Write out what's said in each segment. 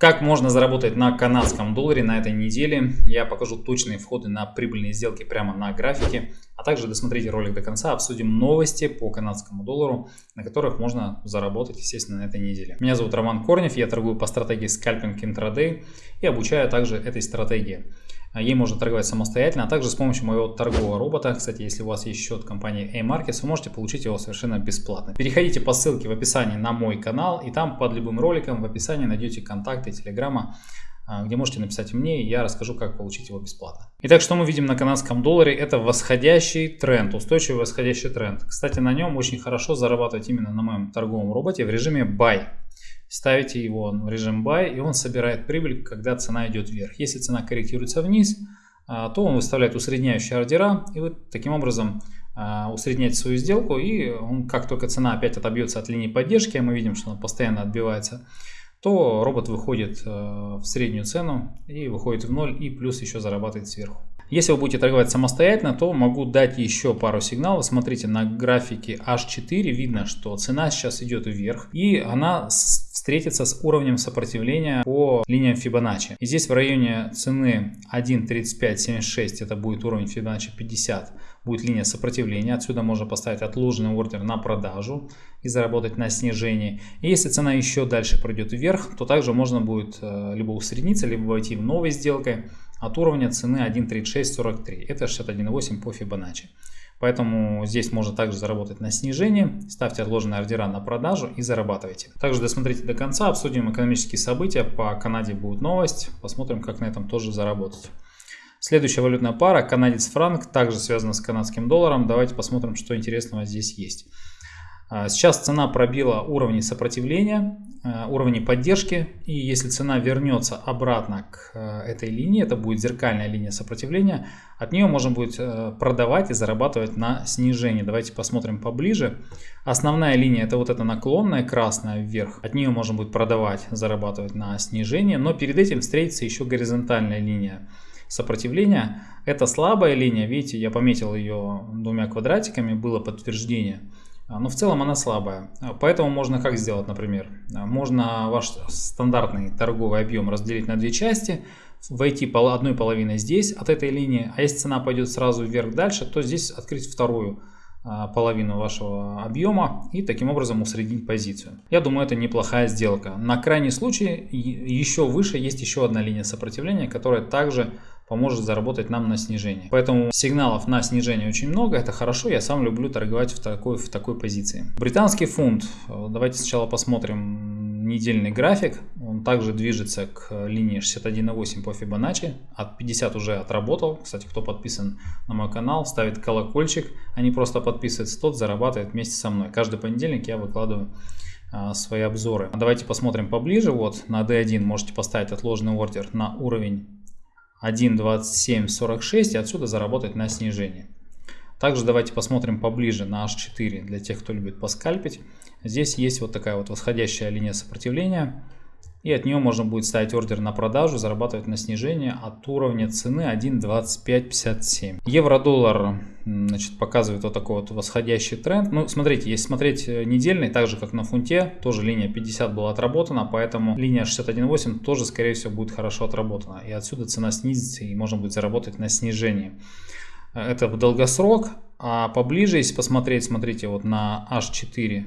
Как можно заработать на канадском долларе на этой неделе? Я покажу точные входы на прибыльные сделки прямо на графике. А также досмотрите ролик до конца, обсудим новости по канадскому доллару, на которых можно заработать, естественно, на этой неделе. Меня зовут Роман Корнев, я торгую по стратегии скальпинг интрадей и обучаю также этой стратегии. А ей можно торговать самостоятельно, а также с помощью моего торгового робота. Кстати, если у вас есть счет компании A-Markets, вы можете получить его совершенно бесплатно. Переходите по ссылке в описании на мой канал, и там под любым роликом в описании найдете контакты телеграма, где можете написать мне, и я расскажу, как получить его бесплатно. Итак, что мы видим на канадском долларе? Это восходящий тренд, устойчивый восходящий тренд. Кстати, на нем очень хорошо зарабатывать именно на моем торговом роботе в режиме buy ставите его в режим buy, и он собирает прибыль, когда цена идет вверх. Если цена корректируется вниз, а, то он выставляет усредняющие ордера, и вы таким образом а, усредняете свою сделку, и он, как только цена опять отобьется от линии поддержки, а мы видим, что она постоянно отбивается, то робот выходит а, в среднюю цену и выходит в ноль, и плюс еще зарабатывает сверху. Если вы будете торговать самостоятельно, то могу дать еще пару сигналов. Смотрите, на графике H4 видно, что цена сейчас идет вверх, и она встретиться с уровнем сопротивления по линиям Fibonacci. И здесь в районе цены 1.3576 это будет уровень Fibonacci 50 будет линия сопротивления. Отсюда можно поставить отложенный ордер на продажу и заработать на снижении. И если цена еще дальше пройдет вверх, то также можно будет э, либо усредниться, либо войти в новой сделкой от уровня цены 1.3643. Это 61.8 по Fibonacci. Поэтому здесь можно также заработать на снижении. Ставьте отложенные ордера на продажу и зарабатывайте. Также досмотрите до конца, обсудим экономические события. По Канаде будет новость. Посмотрим, как на этом тоже заработать. Следующая валютная пара, канадец-франк, также связана с канадским долларом. Давайте посмотрим, что интересного здесь есть. А, сейчас цена пробила уровни сопротивления, а, уровни поддержки. И если цена вернется обратно к а, этой линии, это будет зеркальная линия сопротивления, от нее можно будет продавать и зарабатывать на снижении. Давайте посмотрим поближе. Основная линия это вот эта наклонная красная вверх. От нее можно будет продавать, зарабатывать на снижение. Но перед этим встретится еще горизонтальная линия сопротивления. Это слабая линия, видите, я пометил ее двумя квадратиками, было подтверждение. А, но в целом она слабая. А, поэтому можно как сделать, например? А, можно ваш стандартный торговый объем разделить на две части, войти по одной половиной здесь от этой линии, а если цена пойдет сразу вверх дальше, то здесь открыть вторую половину вашего объема и таким образом усреднить позицию. Я думаю, это неплохая сделка. На крайний случай еще выше есть еще одна линия сопротивления, которая также поможет заработать нам на снижение. Поэтому сигналов на снижение очень много, это хорошо, я сам люблю торговать в такой, в такой позиции. Британский фунт, давайте сначала посмотрим недельный график, он также движется к линии 61.8 по Fibonacci, от 50 уже отработал, кстати, кто подписан на мой канал, ставит колокольчик, а не просто подписывается, тот зарабатывает вместе со мной. Каждый понедельник я выкладываю а, свои обзоры. Давайте посмотрим поближе. Вот на D1 можете поставить отложенный ордер на уровень 1.2746 и отсюда заработать на снижение. Также давайте посмотрим поближе на H4 для тех, кто любит поскальпить. Здесь есть вот такая вот восходящая линия сопротивления. И от нее можно будет ставить ордер на продажу, зарабатывать на снижение от уровня цены 1.2557. Евро-доллар значит, показывает вот такой вот восходящий тренд. Ну, смотрите, если смотреть э, недельный, так же как на фунте, тоже линия 50 была отработана, поэтому линия 61.8 тоже, скорее всего, будет хорошо отработана. И отсюда цена снизится и можно будет заработать на снижении. Это в долгосрок, а поближе, если посмотреть, смотрите, вот на H4,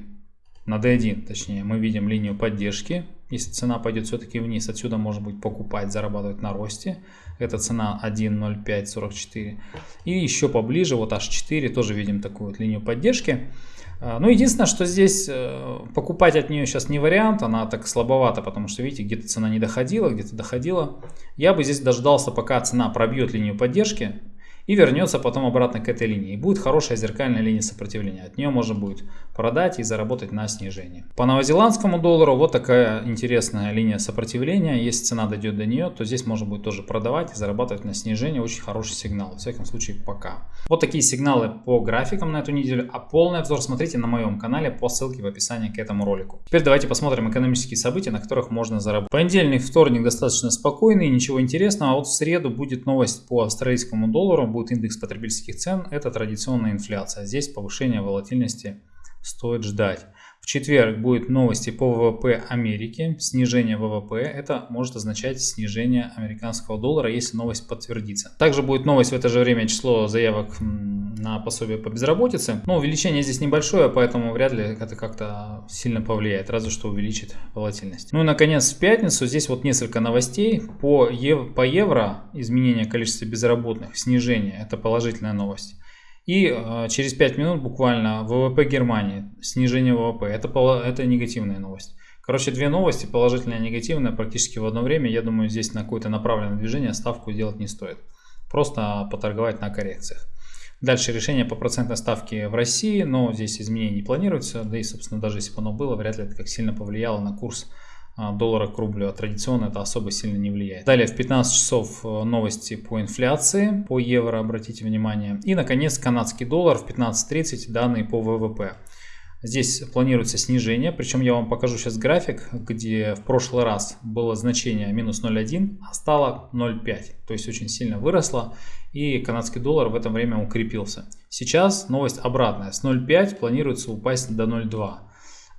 на D1, точнее, мы видим линию поддержки если цена пойдет все-таки вниз, отсюда можно будет покупать, зарабатывать на росте. Это цена 1.0544. И еще поближе, вот H4, тоже видим такую вот линию поддержки. А, ну, единственное, что здесь э, покупать от нее сейчас не вариант, она так слабовата, потому что, видите, где-то цена не доходила, где-то доходила. Я бы здесь дождался, пока цена пробьет линию поддержки, и вернется потом обратно к этой линии. И будет хорошая зеркальная линия сопротивления. От нее можно будет продать и заработать на снижении. По новозеландскому доллару вот такая интересная линия сопротивления. Если цена дойдет до нее, то здесь можно будет тоже продавать и зарабатывать на снижение. Очень хороший сигнал. В всяком случае пока. Вот такие сигналы по графикам на эту неделю. А полный обзор смотрите на моем канале по ссылке в описании к этому ролику. Теперь давайте посмотрим экономические события, на которых можно заработать. Понедельник, вторник достаточно спокойный, ничего интересного. А вот в среду будет новость по австралийскому доллару будет индекс потребительских цен, это традиционная инфляция. Здесь повышение волатильности стоит ждать. В четверг будет новости по ВВП Америки. Снижение ВВП. Это может означать снижение американского доллара, если новость подтвердится. Также будет новость в это же время число заявок на пособие по безработице. Но увеличение здесь небольшое, поэтому вряд ли это как-то сильно повлияет, разве что увеличит волатильность. Ну и наконец в пятницу здесь вот несколько новостей. По, ев по евро изменение количества безработных, снижение, это положительная новость. И э, через 5 минут буквально ВВП Германии, снижение ВВП, это, это негативная новость. Короче, две новости, положительная и негативная, практически в одно время. Я думаю, здесь на какое-то направленное движение ставку делать не стоит. Просто поторговать на коррекциях. Дальше решение по процентной ставке в России, но здесь изменений не планируется. Да и, собственно, даже если бы оно было, вряд ли это как сильно повлияло на курс доллара к рублю, а традиционно это особо сильно не влияет. Далее в 15 часов э, новости по инфляции, по евро, обратите внимание. И, наконец, канадский доллар в 15.30, данные по ВВП. Здесь планируется снижение, причем я вам покажу сейчас график, где в прошлый раз было значение минус 0,1, а стало 0,5. То есть очень сильно выросло и канадский доллар в это время укрепился. Сейчас новость обратная, с 0,5 планируется упасть до 0,2.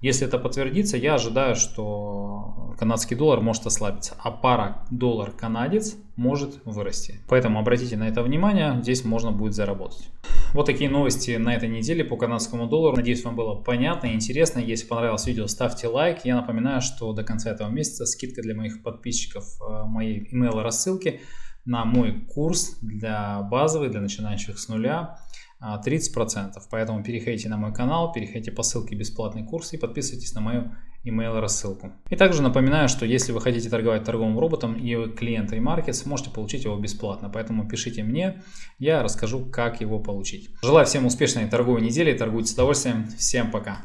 Если это подтвердится, я ожидаю, что канадский доллар может ослабиться, а пара доллар-канадец может вырасти. Поэтому обратите на это внимание, здесь можно будет заработать. Вот такие новости на этой неделе по канадскому доллару. Надеюсь, вам было понятно и интересно. Если понравилось видео, ставьте лайк. Я напоминаю, что до конца этого месяца скидка для моих подписчиков э, моей email рассылки на мой курс для базовый, для начинающих с нуля 30%. А, Поэтому переходите на мой канал, переходите по ссылке бесплатный курс и подписывайтесь на мою email рассылку. И также напоминаю, что если вы хотите торговать торговым роботом и вы клиент Remarkets, можете получить его бесплатно. Поэтому пишите мне, я расскажу, как его получить. Желаю всем успешной торговой недели, торгуйте с удовольствием. Всем пока!